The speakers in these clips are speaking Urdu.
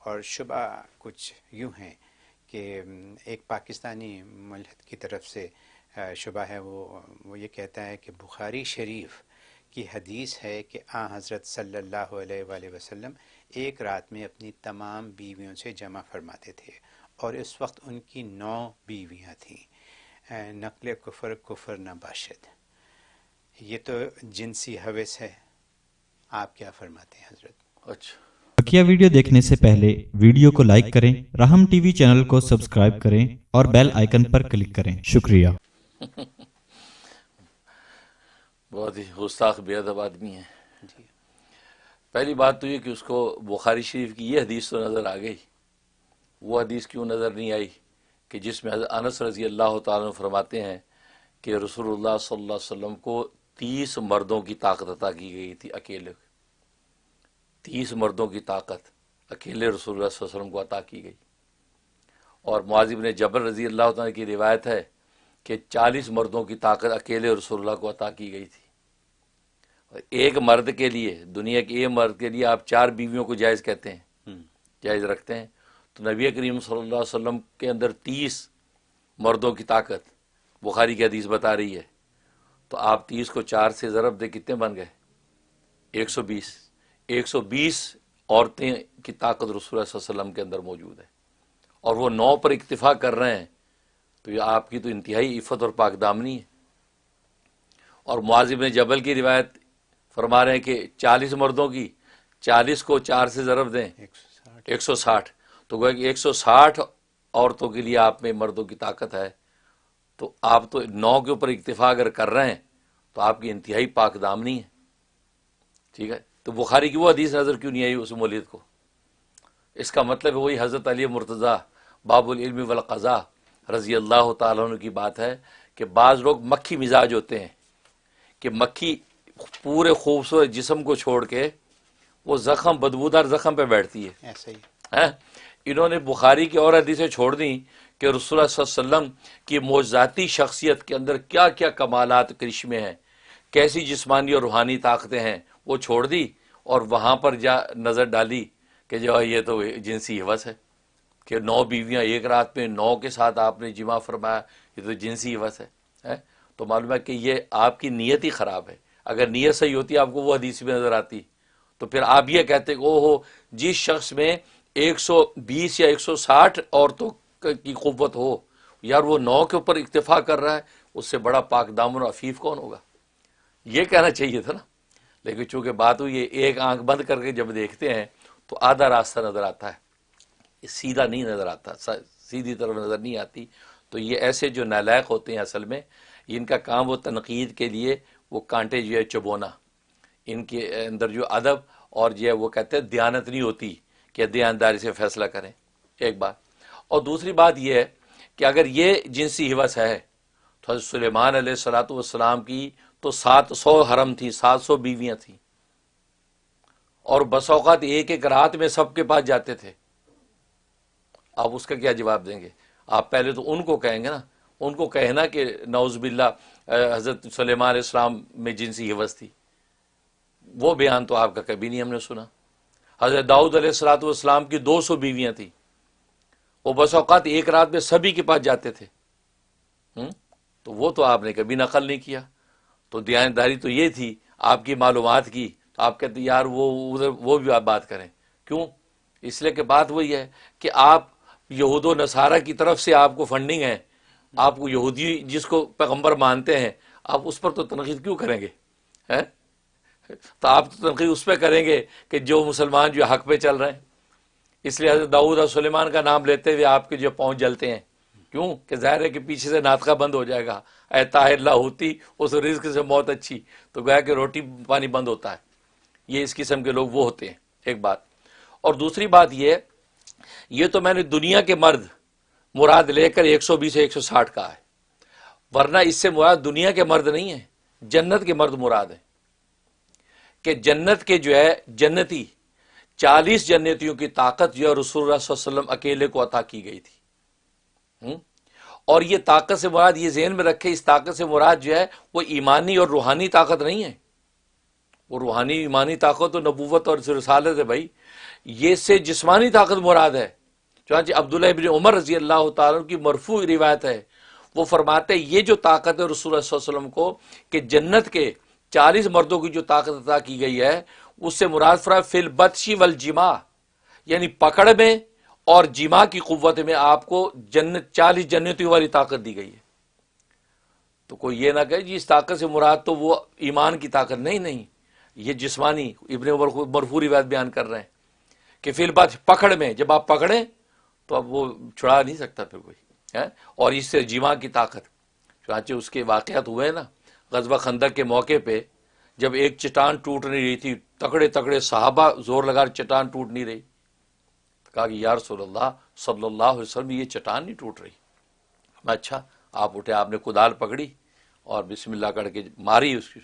اور شبہ کچھ یوں ہیں کہ ایک پاکستانی ملحد کی طرف سے شبہ ہے وہ وہ یہ کہتا ہے کہ بخاری شریف کی حدیث ہے کہ آ حضرت صلی اللہ علیہ وآلہ وسلم ایک رات میں اپنی تمام بیویوں سے جمع فرماتے تھے اور اس وقت ان کی نو بیویاں تھیں۔ نقل کفر کفر نہ باشد۔ یہ تو جنسی حوث ہے۔ آپ کیا فرماتے ہیں حضرت؟ اچھا۔ بکیا ویڈیو دیکھنے سے پہلے ویڈیو کو لائک کریں رحم ٹی وی چینل کو سبسکرائب کریں اور بیل آئیکن پر کلک کریں۔ شکریہ۔ بہت ہی گستاخ بے ادب آدمی ہے جی۔ پہلی بات تو یہ کہ اس کو بخاری شریف کی یہ حدیث تو نظر آ گئی۔ وہ حدیث کیوں نظر نہیں آئی؟ کہ جس میں حضرت انس رضی اللہ تعالیٰ عنہ فرماتے ہیں کہ رسول اللہ صلی اللہ علیہ وسلم کو تیس مردوں کی طاقت عطا کی گئی تھی اکیلے۔ تیس مردوں کی طاقت اکیلے رسول اللہ صلی اللہ علیہ وسلم کو عطا کی گئی۔ اور معاذب نے جبر رضی اللہ تعالیٰ کی روایت ہے کہ چالیس مردوں کی طاقت اکیلے رسول اللہ کو عطا کی گئی تھی۔ اور ایک مرد کے لیے دنیا کے ایک مرد کے لیے آپ چار بیویوں کو جائز کہتے ہیں۔ جائز رکھتے ہیں۔ تو نبی کریم صلی اللہ علیہ وسلم کے اندر تیس مردوں کی طاقت بخاری کی حدیث بتا رہی ہے۔ تو آپ تیس کو چار سے ضرب دے کتنے بن گئے؟ ایک سو بیس۔ ایک سو بیس عورتیں کی طاقت رسول اللہ صلی اللہ علیہ وسلم کے اندر موجود ہے۔ اور وہ نو پر اکتفا کر رہے ہیں، تو یہ آپ کی تو انتہائی عفت اور پاک دامنی ہے۔ اور معاذب جبل کی روایت فرما رہے ہیں کہ چالیس مردوں کی، چالیس کو چار سے ضرب دیں۔ ایک سو ساٹھ۔ ایک سو ساٹھ تو گویا کہ ایک سو ساٹھ عورتوں کے لیے آپ میں مردوں کی طاقت ہے، تو آپ تو نو کے اوپر اکتفا اگر کر رہے ہیں، تو آپ کی انتہائی پاک دامنی ہے۔ ٹھیک ہے؟ تو بخاری کی وہ حدیث نظر کیوں نہیں آئی اس مولید کو؟ اس کا مطلب ہے وہی حضرت علی مرتضیٰ باب العلم والقضاء رضی اللہ تعالیٰ عنہ کی بات ہے کہ بعض لوگ مکھی مزاج ہوتے ہیں کہ مکھی پورے خوبصورت جسم کو چھوڑ کے وہ زخم بدبودار زخم پہ بیٹھتی ہے۔ ایسا ہی ہیں؟ انہوں نے بخاری کی اور حدیثیں چھوڑ دیں کہ رسول اللہ صلی اللہ علیہ وسلم کی موجزاتی شخصیت کے اندر کیا کیا کمالات کرشمے ہیں کیسی جسمانی اور روحانی طاقتیں ہیں وہ چھوڑ دی اور وہاں پر جا نظر ڈالی کہ جو یہ تو جنسی حوث ہے کہ نو بیویاں ایک رات میں نو کے ساتھ آپ نے جمع فرمایا، یہ تو جنسی حوث ہے تو معلوم ہے کہ یہ آپ کی نیت ہی خراب ہے۔ اگر نیت صحیح ہوتی، آپ کو وہ حدیث میں نظر آتی۔ تو پھر آپ یہ کہتے کہ او ہو جس شخص میں ایک سو بیس یا ایک سو ساٹھ عورتوں کی قوت ہو، یار وہ نو کے اوپر اکتفا کر رہا ہے، اس سے بڑا پاک دامن و عفیف کون ہوگا؟ یہ کہنا چاہیے تھا نا۔ لیکن چونکہ بات ہوئی ہے، ایک آنکھ بند کر کے جب دیکھتے ہیں تو آدھا راستہ نظر آتا ہے۔ سیدھا نہیں نظر آتا سیدھی طرف نظر نہیں آتی۔ تو یہ ایسے جو نالائق ہوتے ہیں اصل میں، ان کا کام وہ تنقید کے لیے وہ کانٹے جو ہے چبونا۔ ان کے اندر جو ادب اور جو ہے وہ کہتے ہیں دیانت نہیں ہوتی کہ دیانداری سے فیصلہ کریں۔ ایک بات۔ اور دوسری بات یہ ہے کہ اگر یہ جنسی حوث ہے، تو حضرت سلیمان علیہ السلاۃ والسلام کی تو سات سو حرم تھی، سات سو بیویاں تھیں۔ اور بس اوقات ایک ایک رات میں سب کے پاس جاتے تھے۔ آپ اس کا کیا جواب دیں گے؟ آپ پہلے تو ان کو کہیں گے نا، ان کو کہنا کہ نوز باللہ حضرت سلیمان علیہ السلام میں جنسی حوث تھی۔ وہ بیان تو آپ کا کبھی نہیں ہم نے سنا۔ حضرت داؤد علیہ السلاۃ والسلام کی دو سو بیویاں تھیں۔ وہ بس اوقات ایک رات میں سبھی کے پاس جاتے تھے۔ ہم؟ تو وہ تو آپ نے کبھی نقل نہیں کیا۔ تو دیانتداری تو یہ تھی، آپ کی معلومات کی تو آپ کہتے یار وہ، ادھر، وہ بھی آپ بات کریں۔ کیوں؟ اس لیے کہ بات وہی ہے کہ آپ یہود و نصارہ کی طرف سے آپ کو فنڈنگ ہے۔ آپ کو یہودی جس کو پیغمبر مانتے ہیں، آپ اس پر تو تنقید کیوں کریں گے؟ تو آپ تو تنقید اس پہ کریں گے کہ جو مسلمان جو حق پہ چل رہے ہیں۔ اس لیے حضرت داؤد اور سلیمان کا نام لیتے ہوئے آپ کے جو پہنچ جلتے ہیں۔ کیوں؟ کہ ظاہر ہے کہ پیچھے سے ناطقہ بند ہو جائے گا۔ اے طاہر اللہ ہوتی، اس رزق سے موت اچھی۔ تو گویا کہ روٹی پانی بند ہوتا ہے۔ یہ اس قسم کے لوگ وہ ہوتے ہیں۔ ایک بات۔ اور دوسری بات یہ یہ تو میں نے دنیا کے مرد مراد لے کر ایک سو بیس ایک سو ساٹھ کا ہے۔ ورنہ اس سے مراد دنیا کے مرد نہیں ہے جنت کے مرد مراد ہے کہ جنت کے جو ہے، جنتی، چالیس جنتیوں کی طاقت جو ہے، رسول اللہ صلی اللہ علیہ وسلم اکیلے کو عطا کی گئی تھی۔ اور یہ طاقت سے مراد، یہ ذہن میں رکھے اس طاقت سے مراد جو ہے، وہ ایمانی اور روحانی طاقت نہیں ہے۔ وہ روحانی، ایمانی طاقت و نبوت اور رسالت ہے بھائی۔ یہ سے جسمانی طاقت مراد ہے۔ چنانچہ عبداللہ ابن عمر رضی اللہ تعالیٰ کی مرفوع روایت ہے۔ وہ فرماتے ہیں، یہ جو طاقت ہے رسول اللہ صلی اللہ علیہ وسلم کو کہ جنت کے چالیس مردوں کی جو طاقت عطا کی گئی ہے، اس سے مراد فرا فل بدشی والجما یعنی پکڑ میں اور جما کی قوت میں آپ کو جنت چالیس جنتوں والی طاقت دی گئی ہے۔ تو کوئی یہ نہ کہے جی اس طاقت سے مراد تو وہ ایمان کی طاقت نہیں نہیں۔ یہ جسمانی ابن مرفوری بات بیان کر رہے ہیں کہ فی البات پکڑ میں جب آپ پکڑیں تو اب وہ چھڑا نہیں سکتا پھر کوئی اور اس سے جیما کی طاقت چانچہ اس کے واقعات ہوئے نا غزبہ خندق کے موقع پہ جب ایک چٹان ٹوٹ نہیں رہی تھی تکڑے تکڑے صحابہ زور لگا چٹان ٹوٹ نہیں رہی۔ کہا کہ یا رسول اللہ صلی اللہ علیہ وسلم، یہ چٹان نہیں ٹوٹ رہی۔ میں اچھا آپ اٹھے، آپ نے کدال پکڑی اور بسم اللہ کر کے ماری، اس کی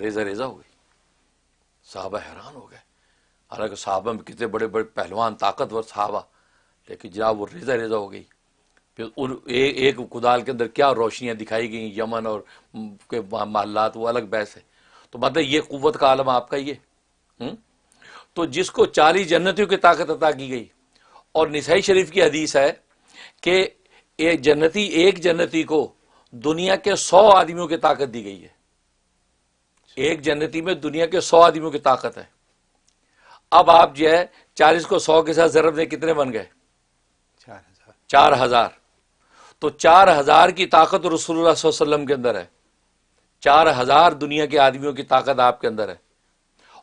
ریزہ ریزہ ہو گئی۔ صحابہ حیران ہو گئے۔ حالانکہ صحابہ میں کتنے بڑے بڑے پہلوان، طاقتور صحابہ، لیکن جناب وہ ریزہ ریزہ ہو گئی۔ پھر ان ایک کدال کے اندر کیا روشنیاں دکھائی گئیں، یمن اور کے محلات، وہ الگ بحث ہے۔ تو مطلب یہ قوت کا عالم آپ کا یہ تو جس کو چالیس جنتیوں کی طاقت عطا کی گئی اور نسائی شریف کی حدیث ہے کہ ایک جنتی ایک جنتی کو دنیا کے سو آدمیوں کی طاقت دی گئی ہے۔ ایک جنتی میں دنیا کے سو آدمیوں کی طاقت ہے۔ اب آپ جو ہے چالیس کو سو کے ساتھ ضرب دیں کتنے بن گئے؟ چار ہزار۔ تو چار ہزار کی طاقت رسول اللہ صلی اللہ علیہ وسلم کے اندر ہے۔ چار ہزار دنیا کے آدمیوں کی طاقت آپ کے اندر ہے۔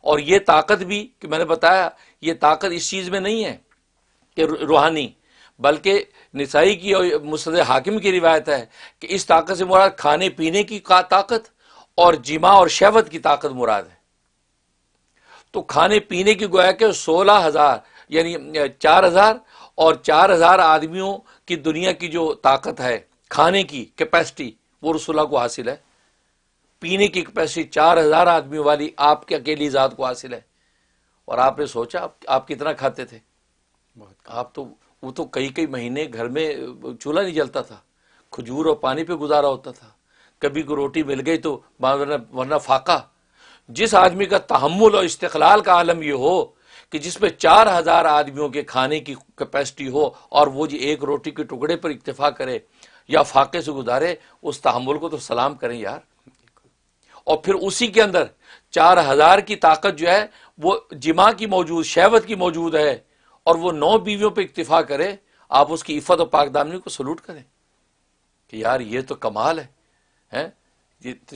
اور یہ طاقت بھی کہ میں نے بتایا یہ طاقت اس چیز میں نہیں ہے کہ روحانی، بلکہ نسائی کی اور مسد حاکم کی روایت ہے کہ اس طاقت سے مراد کھانے پینے کی طاقت اور جمع اور شہوت کی طاقت مراد ہے۔ تو کھانے پینے کی گویا کہ سولہ ہزار یعنی چار ہزار اور چار ہزار آدمیوں کی دنیا کی جو طاقت ہے، کھانے کی کیپیسٹی وہ رسولہ کو حاصل ہے۔ پینے کی کیپیسٹی چار ہزار آدمیوں والی آپ کے اکیلی ذات کو حاصل ہے۔ اور آپ نے سوچا آپ کتنا کھاتے تھے؟ آپ تو وہ تو کئی کئی مہینے گھر میں چولہا نہیں جلتا تھا، کھجور اور پانی پہ گزارا ہوتا تھا۔ کبھی کو روٹی مل گئی تو ورنہ فاقہ۔ جس آدمی کا تحمل اور استقلال کا عالم یہ ہو کہ جس میں چار ہزار آدمیوں کے کھانے کی کیپیسٹی ہو اور وہ جی ایک روٹی کے ٹکڑے پر اکتفا کرے یا فاقے سے گزارے، اس تحمل کو تو سلام کریں یار۔ اور پھر اسی کے اندر چار ہزار کی طاقت جو ہے، وہ جمع کی موجود، شہوت کی موجود ہے۔ اور وہ نو بیویوں پہ اکتفا کرے آپ اس کی عفت و پاک دامنی کو سلوٹ کریں۔ کہ یار یہ تو کمال ہے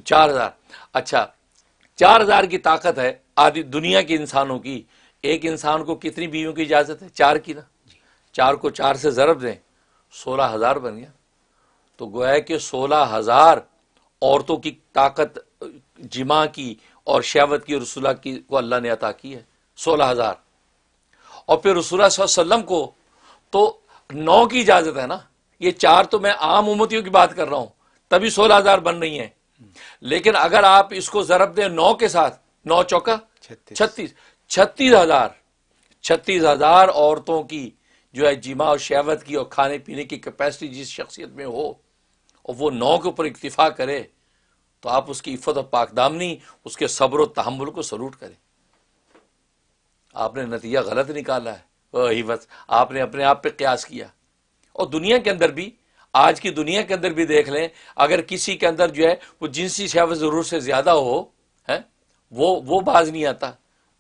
چار ہزار۔ اچھا چار ہزار کی طاقت ہے آدھی دنیا کے انسانوں کی۔ ایک انسان کو کتنی بیویوں کی اجازت ہے؟ چار کی نا۔ چار کو چار سے ضرب دیں سولہ ہزار بن گیا۔ تو گویا کہ سولہ ہزار عورتوں کی طاقت جمع کی اور شہوت کی رسولہ کی کو اللہ نے عطا کی ہے۔ سولہ ہزار۔ اور پھر رسول صلی اللہ علیہ وسلم کو تو نو کی اجازت ہے نا؟ یہ چار تو میں عام امتیوں کی بات کر رہا ہوں تبھی سولہ ہزار بن رہی ہیں۔ لیکن اگر آپ اس کو ضرب دیں نو کے ساتھ نو چوکا؟ چھتیس۔ چھتیس۔ ہزار۔ چھتیس ہزار عورتوں کی جو ہے جمع اور شہوت کی اور کھانے پینے کی کیپیسٹی جس شخصیت میں ہو اور وہ نو کے اوپر اکتفا کرے تو آپ اس کی عفت و پاک دامنی اس کے صبر و تحمل کو سلوٹ کریں۔ آپ نے نتیجہ غلط نکالا ہے۔ وہی بس، آپ نے اپنے آپ پہ قیاس کیا۔ اور دنیا کے اندر بھی، آج کی دنیا کے اندر بھی دیکھ لیں، اگر کسی کے اندر جو ہے وہ جنسی شہوت ضرور سے زیادہ ہو ہے وہ وہ باز نہیں آتا۔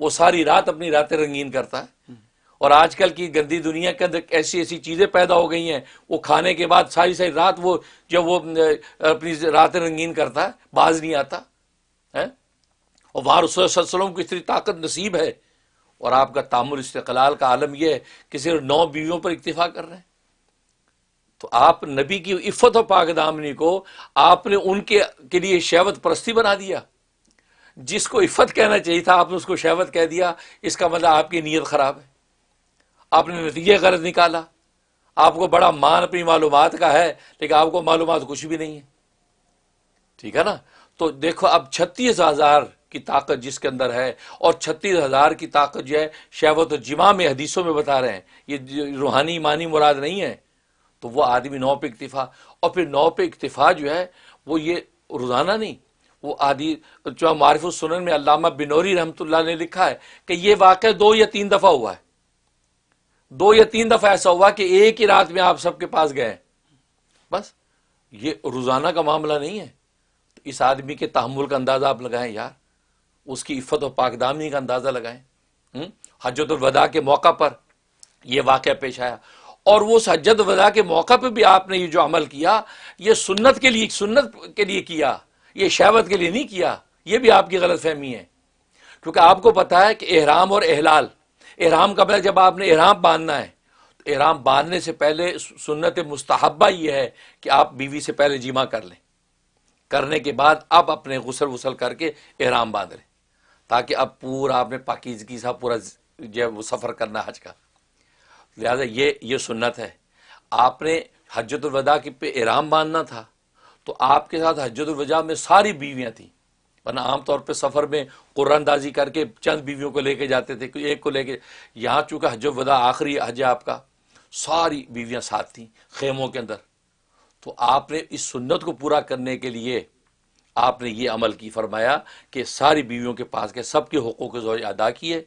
وہ ساری رات اپنی راتیں رنگین کرتا ہے۔ اور آج کل کی گندی دنیا کے اندر ایسی ایسی چیزیں پیدا ہو گئی ہیں۔ وہ کھانے کے بعد ساری ساری رات وہ جو وہ اپنی راتیں رنگین کرتا ہے، باز نہیں آتا۔ ہے اور وہاں رسول اللہ علیہ وسلم کو اتنی طاقت نصیب ہے۔ اور آپ کا تعمل استقلال کا عالم یہ ہے کہ صرف نو بیویوں پر اکتفا کر رہے ہیں۔ تو آپ نبی کی عفت و پاک دامنی کو آپ نے ان کے کے لیے شہوت پرستی بنا دیا۔ جس کو عفت کہنا چاہیے تھا، آپ نے اس کو شہوت کہہ دیا۔ اس کا مطلب آپ کی نیت خراب ہے۔ آپ نے نتیجے غرض نکالا۔ آپ کو بڑا مان اپنی معلومات کا ہے، لیکن آپ کو معلومات کچھ بھی نہیں ہے۔ ٹھیک ہے نا؟ تو دیکھو، اب چھتیس ہزار کی طاقت جس کے اندر ہے اور چھتیس ہزار کی طاقت جو ہے شہوت و جمع میں حدیثوں میں بتا رہے ہیں، یہ روحانی ایمانی مراد نہیں ہے۔ تو وہ آدمی نو پہ اکتفا، اور پھر نو پہ اکتفا جو ہے، وہ یہ روزانہ نہیں، وہ آدھی، جو معرف السنن میں علامہ بنوری رحمۃ اللہ نے لکھا ہے کہ یہ واقعہ دو یا تین دفعہ ہوا ہے۔ دو یا تین دفعہ ایسا ہوا کہ ایک ہی رات میں آپ سب کے پاس گئے۔ بس، یہ روزانہ کا معاملہ نہیں ہے۔ اس آدمی کے تحمل کا اندازہ آپ لگائیں یار۔ اس کی عفت و پاکدامی کا اندازہ لگائیں۔ حجت الوداع کے موقع پر یہ واقعہ پیش آیا۔ اور وہ حجت الوداع کے موقع پہ بھی آپ نے یہ جو عمل کیا، یہ سنت کے لیے، سنت کے لیے کیا، یہ شہوت کے لیے نہیں کیا، یہ بھی آپ کی غلط فہمی ہے۔ کیونکہ آپ کو پتا ہے کہ احرام اور احلال، احرام کا مطلب جب آپ نے احرام باندھنا ہے، تو احرام باندھنے سے پہلے سنت مستحبہ یہ ہے کہ آپ بیوی سے پہلے جمع کر لیں۔ کرنے کے بعد اب اپنے غسل وسل کر کے احرام باندھ لیں۔ تاکہ اب پورا آپ نے پاکیزگی سا پورا جو وہ سفر کرنا حج کا۔ لہٰذا یہ یہ سنت ہے۔ آپ نے حجت الوداع کی پہ احرام باندھنا تھا، تو آپ کے ساتھ حجت الوداع میں ساری بیویاں تھیں۔ ورنہ عام طور پہ سفر میں قرآن دازی کر کے چند بیویوں کو لے کے جاتے تھے، ایک کو لے کے۔ یہاں چونکہ حج الوداع آخری حج ہے آپ کا، ساری بیویاں ساتھ تھیں خیموں کے اندر۔ تو آپ نے اس سنت کو پورا کرنے کے لیے آپ نے یہ عمل کی فرمایا کہ ساری بیویوں کے پاس کے سب کے حقوق زوج ادا کیے،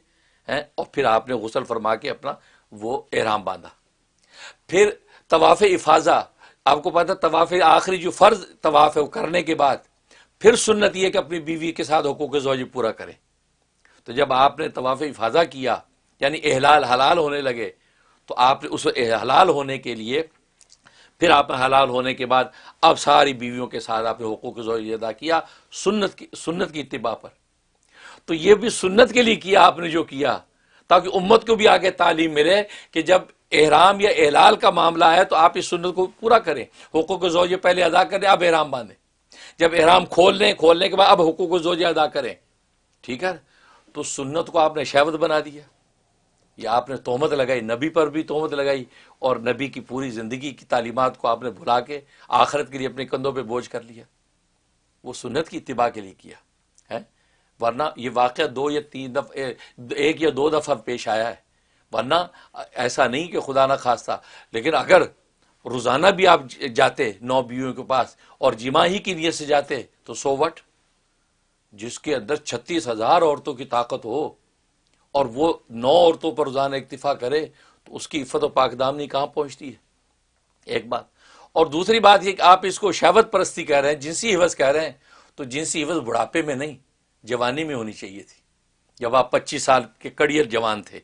ہیں، اور پھر آپ نے غسل فرما کے اپنا وہ احرام باندھا۔ پھر طواف افاظہ آپ کو پتا طواف آخری جو فرض طواف ہے وہ کرنے کے بعد، پھر سنت یہ کہ اپنی بیوی کے ساتھ حقوق زوج پورا کرے۔ تو جب آپ نے طواف افاظہ کیا یعنی احلال حلال ہونے لگے، تو آپ نے اس حلال ہونے کے لیے پھر آپ نے حلال ہونے کے بعد اب ساری بیویوں کے ساتھ آپ نے حقوق ضروری ادا کیا، سنت کی سنت کی اتباع پر۔ تو یہ بھی سنت کے لیے کیا آپ نے جو کیا، تاکہ امت کو بھی آگے تعلیم ملے کہ جب احرام یا احلال کا معاملہ ہے تو آپ اس سنت کو پورا کریں۔ حقوق زوج پہلے ادا کریں اب احرام باندھیں۔ جب احرام کھول لیں، کھولنے کے بعد اب حقوق زوج ادا کریں۔ ٹھیک ہے؟ تو سنت کو آپ نے شہوت بنا دیا۔ یا آپ نے تہمت لگائی، نبی پر بھی تہمت لگائی اور نبی کی پوری زندگی کی تعلیمات کو آپ نے بھلا کے آخرت کے لیے اپنے کندھوں پہ بوجھ کر لیا۔ وہ سنت کی اتباع کے لیے کیا ہے ورنہ یہ واقعہ دو یا تین دفعہ ایک یا دو دفعہ پیش آیا ہے۔ ورنہ ایسا نہیں کہ خدا نہ خواستہ لیکن اگر روزانہ بھی آپ جاتے نو بیویوں کے پاس اور جمع ہی کی نیت سے جاتے تو سو وٹ؟ جس کے اندر چھتیس ہزار عورتوں کی طاقت ہو۔ اور وہ نو عورتوں پر روزانہ اکتفا کرے تو اس کی عفت و پاک دامنی کہاں پہنچتی ہے؟ ایک بات۔ اور دوسری بات یہ کہ آپ اس کو شہوت پرستی کہہ رہے ہیں، جنسی حوث کہہ رہے ہیں، تو جنسی حوث بڑھاپے میں نہیں، جوانی میں ہونی چاہیے تھی۔ جب آپ پچیس سال کے کڑیئر جوان تھے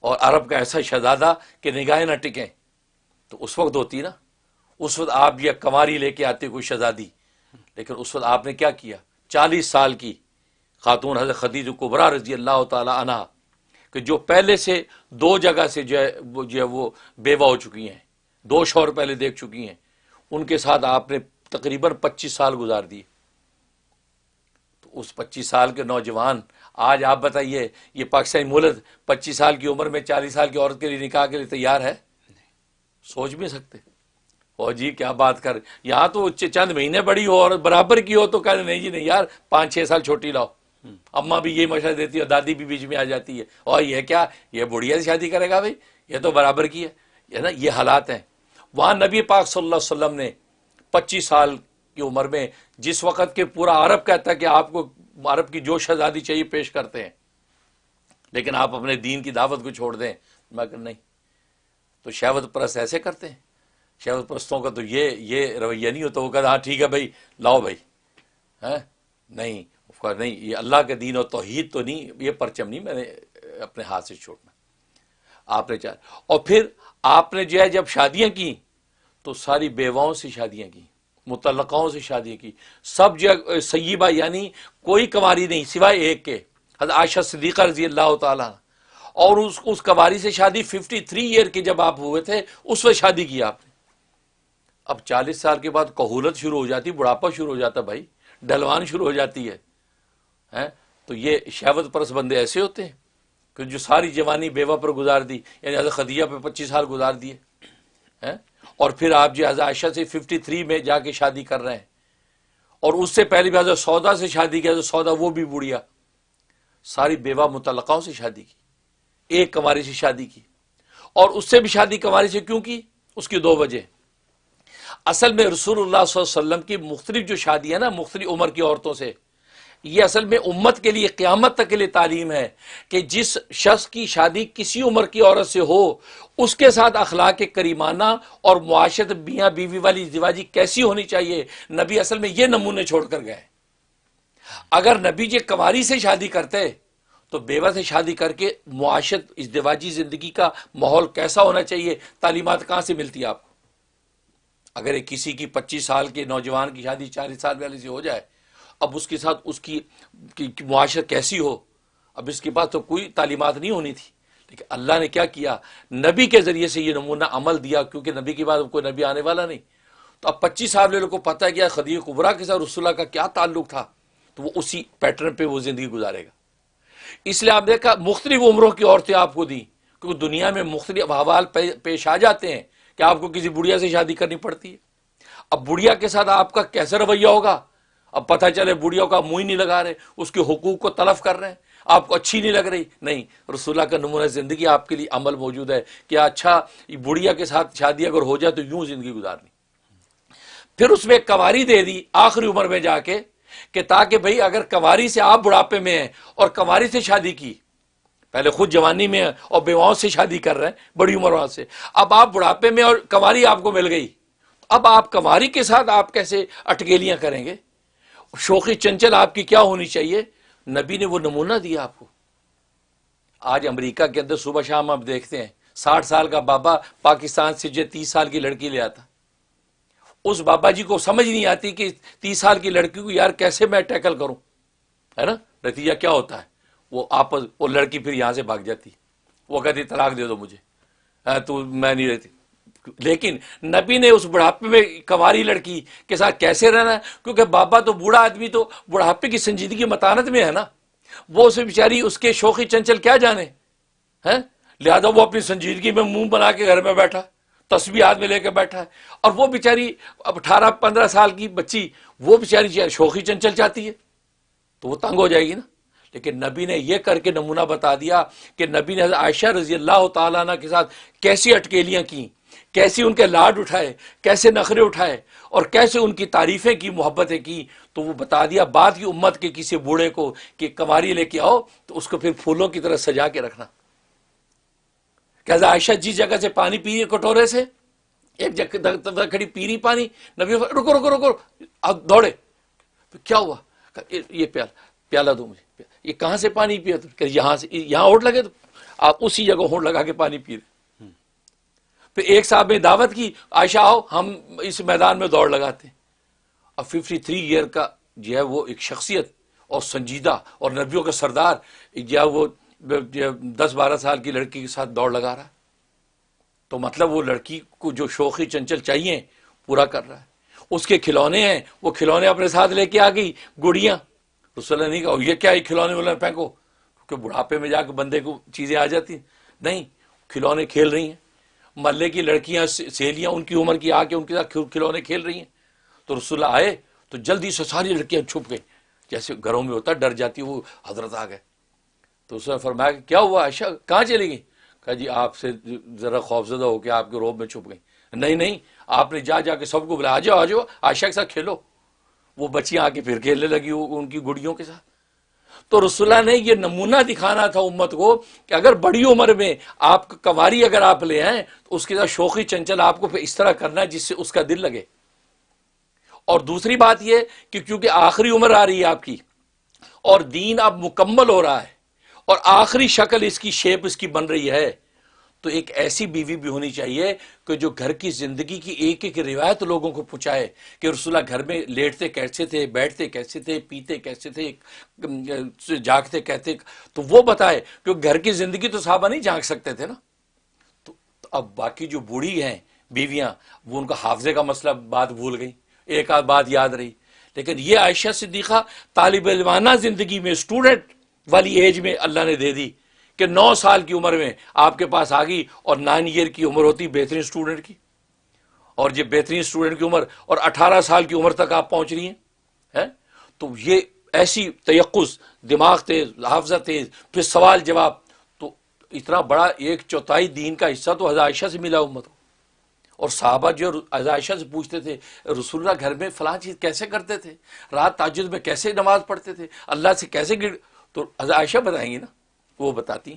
اور عرب کا ایسا شہزادہ کہ نگاہیں نہ ٹکیں، تو اس وقت ہوتی نا۔ اس وقت آپ یہ کماری لے کے آتے کوئی شہزادی، لیکن اس وقت آپ نے کیا کیا؟ چالیس سال کی خاتون حضرت خدیج قبرا رضی اللہ تعالی عنہ کہ جو پہلے سے دو جگہ سے جو ہے، وہ جو ہے، وہ بیوہ ہو چکی ہیں، دو شور پہلے دیکھ چکی ہیں۔ ان کے ساتھ آپ نے تقریباً پچیس سال گزار دیے۔ تو اس پچیس سال کے نوجوان، آج آپ بتائیے، یہ پاکستانی ملک پچیس سال کی عمر میں چالیس سال کی عورت کے لیے نکاح کے لیے تیار ہے؟ سوچ بھی سکتے۔ او جی کیا بات کر، یہاں تو چند مہینے بڑی ہو اور برابر کی ہو تو کہہ نہیں جی نہیں یار، پانچ چھ سال چھوٹی لاؤ۔ اما بھی یہ مشورہ دیتی ہے اور دادی بھی بیچ میں آ جاتی ہے۔ اور یہ کیا؟ یہ بڑھیا سے شادی کرے گا بھائی۔ یہ تو برابر کی ہے۔ نا، یہ حالات ہیں۔ وہاں نبی پاک صلی اللہ علیہ وسلم نے پچیس سال کی عمر میں جس وقت کے پورا عرب کہتا ہے کہ آپ کو عرب کی جو شہزادی چاہیے پیش کرتے ہیں، لیکن آپ اپنے دین کی دعوت کو چھوڑ دیں۔ میں کہ نہیں۔ تو شہوت پرست ایسے کرتے ہیں۔ شہوت پرستوں کا تو یہ یہ رویہ نہیں ہوتا۔ وہ کہتا ہاں ٹھیک ہے بھائی، لاؤ بھائی۔ ہاں؟ نہیں۔ نہیں، یہ اللہ کے دین اور توحید تو نہیں، یہ پرچم نہیں، میں نے اپنے ہاتھ سے چھوڑنا۔ آپ نے چاہ اور پھر آپ نے جو ہے، جب شادیاں کی، تو ساری بیواؤں سے شادیاں کی متعلقاؤں سے شادیاں کی۔ سب جو سیبہ یعنی کوئی کماری نہیں، سوائے ایک کے۔ حضرت عائشہ صدیقہ رضی اللہ تعالیٰ اور اس اس کماری سے شادی ففٹی تھری ایئر کے جب آپ ہوئے تھے، اس وقت شادی کی آپ نے۔ اب چالیس سال کے بعد کہولت شروع ہو جاتی، بڑھاپا شروع ہو جاتا بھائی ڈلوان شروع ہو جاتی ہے۔ تو یہ شہوت پرس بندے ایسے ہوتے ہیں کہ جو ساری جوانی بیوہ پر گزار دی یعنی حضرت خدیجہ پہ پچیس سال گزار دیے اور پھر آپ جو حضرت عائشہ سے ففٹی تھری میں جا کے شادی کر رہے ہیں۔ اور اس سے پہلے بھی حضرت سودا سے شادی کی، حضرت سودا وہ بھی بڑھیا، ساری بیوہ متعلقاوں سے شادی کی، ایک کماری سے شادی کی۔ اور اس سے بھی شادی کماری سے کیوں کی؟ اس کی دو وجہ۔ اصل میں رسول اللہ صلی اللہ علیہ وسلم کی مختلف جو شادی ہے نا، مختلف عمر کی عورتوں سے یہ اصل میں امت کے لیے، قیامت تک کے لیے تعلیم ہے کہ جس شخص کی شادی کسی عمر کی عورت سے ہو، اس کے ساتھ اخلاق کریمانہ اور معاشرت بیاں بیوی والی زواجی کیسی ہونی چاہیے؟ نبی اصل میں یہ نمونے چھوڑ کر گئے۔ اگر نبی جی کنواری سے شادی کرتے، تو بیوہ سے شادی کر کے معاشرت، ازدواجی زندگی کا ماحول کیسا ہونا چاہیے؟ تعلیمات کہاں سے ملتی ہے آپ کو؟ اگر کسی کی پچیس سال کے نوجوان کی شادی چالیس سال والی سے ہو جائے اب اس کے ساتھ اس کی معاشرت کیسی ہو؟ اب اس کے پاس تو کوئی تعلیمات نہیں ہونی تھی۔ لیکن اللہ نے کیا کیا؟ نبی کے ذریعے سے یہ نمونہ عمل دیا، کیونکہ نبی کے بعد کوئی نبی آنے والا نہیں۔ تو اب پچیس سال والے کو پتہ ہے کیا خدیق قبرا کے ساتھ رسول اللہ کا کیا تعلق تھا؟ تو وہ اسی پیٹرن پہ وہ زندگی گزارے گا۔ اس لیے آپ دیکھا، مختلف عمروں کی عورتیں آپ کو دیں۔ کیونکہ دنیا میں مختلف حوال پیش آ جاتے ہیں کہ آپ کو کسی بڑھیا سے شادی کرنی پڑتی ہے۔ اب بڑھیا کے ساتھ آپ کا کیسے رویہ ہوگا؟ اب پتہ چلے بڑھیا کا منہ ہی نہیں لگا رہے، اس کے حقوق کو تلف کر رہے ہیں۔ آپ کو اچھی نہیں لگ رہی؟ نہیں، رسول اللہ کا نمونہ زندگی آپ کے لیے عمل موجود ہے۔ کہ اچھا بڑھیا کے ساتھ شادی اگر ہو جائے تو یوں زندگی گزارنی۔ پھر اس میں کواری دے دی آخری عمر میں جا کے، کہ تاکہ بھائی اگر کواری سے آپ بڑھاپے میں ہیں اور کواری سے شادی کی، پہلے خود جوانی میں اور بیواؤں سے شادی کر رہے ہیں، بڑی عمر سے۔ اب آپ بڑھاپے میں اور کماری آپ کو مل گئی۔ اب آپ کماری کے ساتھ آپ کیسے اٹکیلیاں کریں گے؟ شوقی چنچل آپ کی کیا ہونی چاہیے؟ نبی نے وہ نمونہ دیا آپ کو۔ آج امریکہ کے اندر صبح شام آپ دیکھتے ہیں، ساٹھ سال کا بابا پاکستان سے جو تیس سال کی لڑکی لے آتا۔ اس بابا جی کو سمجھ نہیں آتی کہ تیس سال کی لڑکی کو یار کیسے میں ٹیکل کروں؟ ہے نا؟ نتیجہ کیا ہوتا ہے؟ وہ آپس، وہ لڑکی پھر یہاں سے بھاگ جاتی۔ وہ کہتی، طلاق دے دو مجھے۔ ہاں، تو میں نہیں رہتی۔ لیکن نبی نے اس بڑھاپے میں کماری لڑکی کے ساتھ کیسے رہنا؟ ہے کیونکہ بابا تو بوڑھا آدمی تو بڑھاپے کی سنجیدگی متانت میں ہے نا۔ وہ اسے بیچاری اس کے شوقی چنچل کیا جانے؟ ہیں؟ لہٰذا وہ اپنی سنجیدگی میں منہ بنا کے گھر میں بیٹھا، تسبیح ہاتھ میں لے کے بیٹھا۔ ہے اور وہ بیچاری اب اٹھارہ پندرہ سال کی بچی، وہ بیچاری شوقی چنچل چاہتی ہے، تو وہ تنگ ہو جائے گی نا۔ لیکن نبی نے یہ کر کے نمونہ بتا دیا کہ نبی نے عائشہ رضی اللہ تعالیٰ عنہ کے ساتھ کیسی اٹکیلیاں کی کیسی ان کے لاڈ اٹھائے، کیسے نخرے اٹھائے اور کیسے ان کی تعریفیں کی، محبتیں کی، تو وہ بتا دیا بعد کی امت کے کسی بوڑھے کو کہ کماری لے کے آؤ تو اس کو پھر پھولوں کی طرح سجا کے رکھنا۔ کہ عائشہ، جس جگہ سے پانی پی رہی کٹورے سے، ایک جگہ کھڑی پیری پانی، نبی رکو رکو رکو دوڑے۔ کیا ہوا؟ یہ پیالہ پیالہ دو مجھے۔ یہ کہاں سے پانی پیا تو؟ یہاں سے یہاں ہوٹ لگے تو۔ آپ اسی جگہ ہوٹ لگا کے پانی پی رہے۔ پھر ایک صاحب نے دعوت کی، عائشہ آؤ، ہم اس میدان میں دوڑ لگاتے ہیں۔ اب ففٹی تھری ایئر کا جو ہے وہ ایک شخصیت اور سنجیدہ اور نبیوں کا سردار، جو ہے وہ دس بارہ سال کی لڑکی کے ساتھ دوڑ لگا رہا ہے۔ تو مطلب وہ لڑکی کو جو شوقی چنچل چاہیے، پورا کر رہا ہے۔ اس کے کھلونے ہیں، وہ کھلونے اپنے ساتھ لے کے آ گئی، گڑیاں۔ رسول اللہ نہیں کہا، یہ کیا کھلونے والے پھینکو۔ کیونکہ بڑھاپے میں جا کے بندے کو چیزیں آ جاتی نہیں، کھلونے کھیل رہی ہیں۔ محلے کی لڑکیاں سہیلیاں ان کی عمر کی آ کے ان کے ساتھ کھلونے کھیل رہی ہیں۔ تو رسول اللہ آئے تو جلدی سے ساری لڑکیاں چھپ گئی جیسے گھروں میں ہوتا ڈر جاتی، وہ حضرت آ گئے۔ تو اس نے فرمایا کہ کیا ہوا؟ عائشہ، کہاں چلی گئی کہا جی آپ سے ذرا خوفزدہ ہو کے آپ کے روب میں چھپ گئی نہیں نہیں، آپ نے جا جا کے سب کو بلایا۔ آ جاؤ آ جاؤ عائشہ کے ساتھ کھیلو۔ وہ بچیاں آ کے پھر کھیلنے لگی ان کی گڑیوں کے ساتھ۔ تو رسول اللہ نے یہ نمونہ دکھانا تھا امت کو کہ اگر بڑی عمر میں آپ کواری اگر آپ لے آئیں تو اس کے ساتھ شوقی چنچل آپ کو پھر اس طرح کرنا ہے جس سے اس کا دل لگے۔ اور دوسری بات یہ کہ کیونکہ آخری عمر آ رہی ہے آپ کی اور دین اب مکمل ہو رہا ہے اور آخری شکل اس کی شیپ اس کی بن رہی ہے۔ تو ایک ایسی بیوی بھی ہونی چاہیے کہ جو گھر کی زندگی کی ایک ایک روایت لوگوں کو پہنچائے کہ رسولہ گھر میں لیٹتے کیسے تھے، بیٹھتے کیسے تھے، پیتے کیسے تھے جاگتے کہتے، تو وہ بتائے کہ گھر کی زندگی تو صحابہ نہیں جاگ سکتے تھے نا۔ تو اب باقی جو بوڑھی ہیں، بیویاں، وہ ان کا حافظے کا مسئلہ بات بھول گئی ایک آدھ بات یاد رہی۔ لیکن یہ عائشہ صدیقہ طالب علمانہ زندگی میں اسٹوڈنٹ والی ایج میں اللہ نے دے دی۔ کہ نو سال کی عمر میں آپ کے پاس آ گئی اور نائن ایئر کی عمر ہوتی بہترین اسٹوڈنٹ کی۔ اور یہ بہترین اسٹوڈنٹ کی عمر اور اٹھارہ سال کی عمر تک آپ پہنچ رہی ہیں تو یہ ایسی تیقز دماغ تیز حافظہ تیز، پھر سوال جواب۔ تو اتنا بڑا ایک چوتھائی دین کا حصہ تو عائشہ سے ملا امت کو۔ اور صحابہ جو عائشہ سے پوچھتے تھے، رسول اللہ گھر میں فلاں چیز کیسے کرتے تھے؟ رات تاجد میں کیسے نماز پڑھتے تھے؟ اللہ سے کیسے گر تو عائشہ بتائیں گی نا۔ وہ بتاتی۔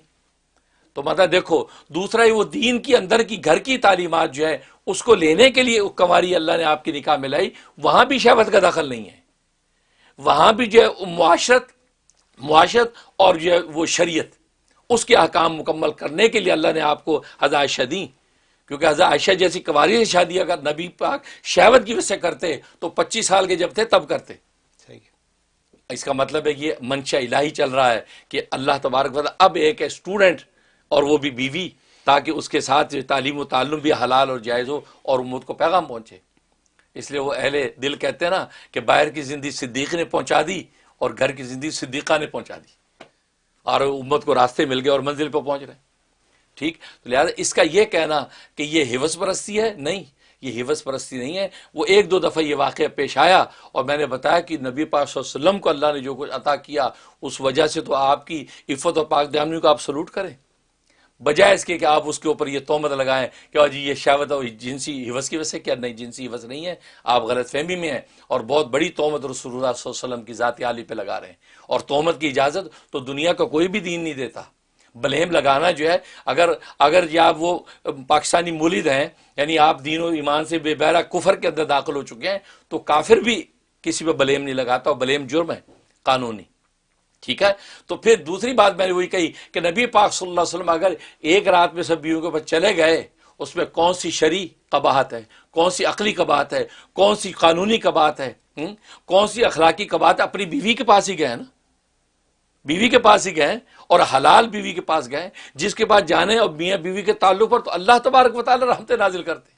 تو مطلب دیکھو، دوسرا وہ دین کی اندر کی گھر کی تعلیمات جو ہے اس کو لینے کے لیے کماری اللہ نے آپ کی نکاح میں لائی، وہاں بھی شہوت کا دخل نہیں ہے۔ وہاں بھی جو ہے معاشرت معاشرت اور جو ہے وہ شریعت، اس کے احکام مکمل کرنے کے لیے اللہ نے آپ کو عائشہ دیں کیونکہ حضرت عائشہ جیسی کماری سے شادی اگر نبی پاک شہوت کی وجہ سے کرتے، تو پچیس سال کے جب تھے، تب کرتے۔ اس کا مطلب ہے یہ منشا الہی چل رہا ہے کہ اللہ تبارک اب ایک ہے اسٹوڈنٹ اور وہ بھی بیوی تاکہ اس کے ساتھ تعلیم و تعلم بھی حلال اور جائز ہو اور امت کو پیغام پہنچے۔ اس لیے وہ اہل دل کہتے ہیں نا کہ باہر کی زندگی صدیق نے پہنچا دی اور گھر کی زندگی صدیقہ نے پہنچا دی۔ اور امت کو راستے مل گئے اور منزل پہ پہنچ رہے ٹھیک؟ تو لہٰذا اس کا یہ کہنا کہ یہ حوث پرستی ہے؟ نہیں۔ یہ حوث پرستی نہیں ہے۔ وہ ایک دو دفعہ یہ واقعہ پیش آیا اور میں نے بتایا کہ نبی پاک صلی اللہ علیہ وسلم کو اللہ نے جو کچھ عطا کیا اس وجہ سے تو آپ کی عفت و پاک دامنی کو آپ سلوٹ کریں۔ بجائے اس کے کہ آپ اس کے اوپر یہ تومت لگائیں کہ جی یہ شہوت اور جنسی حوث کی وجہ سے کیا نہیں جنسی حوث نہیں ہے۔ آپ غلط فہمی میں ہیں اور بہت بڑی تومت رسول اللہ صلی اللہ علیہ وسلم کی ذاتی عالی پہ لگا رہے ہیں۔ اور تومت کی اجازت تو دنیا کا کوئی بھی دین نہیں دیتا۔ بلیم لگانا جو ہے، اگر اگر یا وہ پاکستانی مولد ہیں یعنی آپ دین و ایمان سے بے بہرا کفر کے اندر داخل ہو چکے ہیں، تو کافر بھی کسی پہ بلیم نہیں لگاتا اور بلیم جرم ہے، قانونی۔ ٹھیک ہے؟ تو پھر دوسری بات میں نے وہی کہی کہ نبی پاک صلی اللہ علیہ وسلم اگر ایک رات میں سب بیووں کے اوپر چلے گئے، اس میں کون سی شرع قباہت ہے؟ کون سی عقلی قباہت ہے؟ کون سی قانونی قباہت ہے؟ کون سی اخلاقی قباہت اپنی بیوی کے پاس ہی گئے نا۔ بیوی کے پاس ہی گئے اور حلال بیوی کے پاس گئے، جس کے پاس جانے اور میاں بیوی کے تعلق پر تو اللہ تبارک و تعالی رحمت نازل کرتے۔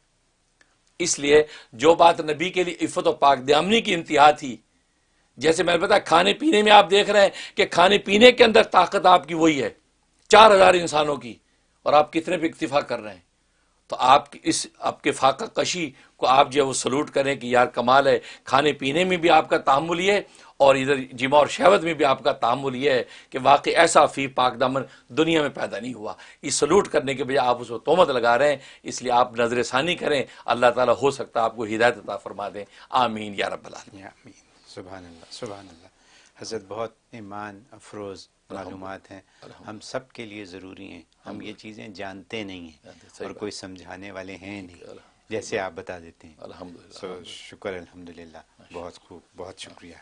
اس لیے جو بات نبی کے لیے عفت و پاک دیامنی کی انتہا تھی، جیسے میں نے بتا کھانے پینے میں آپ دیکھ رہے ہیں کہ کھانے پینے کے اندر طاقت آپ کی وہی ہے، چار ہزار انسانوں کی، اور آپ کتنے پہ اکتفا کر رہے ہیں۔ تو آپ اس، آپ کے فاقہ کشی کو آپ جو ہے وہ سلوٹ کریں کہ یار کمال ہے، کھانے پینے میں بھی آپ کا تعمل یہ اور ادھر جمع اور شہوت میں بھی آپ کا تعمل یہ ہے کہ واقعی ایسا فی پاک دامن دنیا میں پیدا نہیں ہوا۔ یہ سلوٹ کرنے کے بجائے آپ اس کو تومت لگا رہے ہیں اس لیے آپ نظر ثانی کریں۔ اللہ تعالیٰ ہو سکتا ہے آپ کو ہدایت عطا فرما دیں آمین یا رب العالمین۔ آمین۔ سبحان اللہ سبحان اللہ حضرت بہت ایمان افروز معلومات ہیں۔ ہم سب کے لیے ضروری ہیں۔ ہم یہ چیزیں جانتے نہیں ہیں اور کوئی سمجھانے والے ہیں نہیں۔ جیسے آپ بتا دیتے ہیں۔ الحمد للہ شکر الحمد للہ بہت خوب بہت شکریہ۔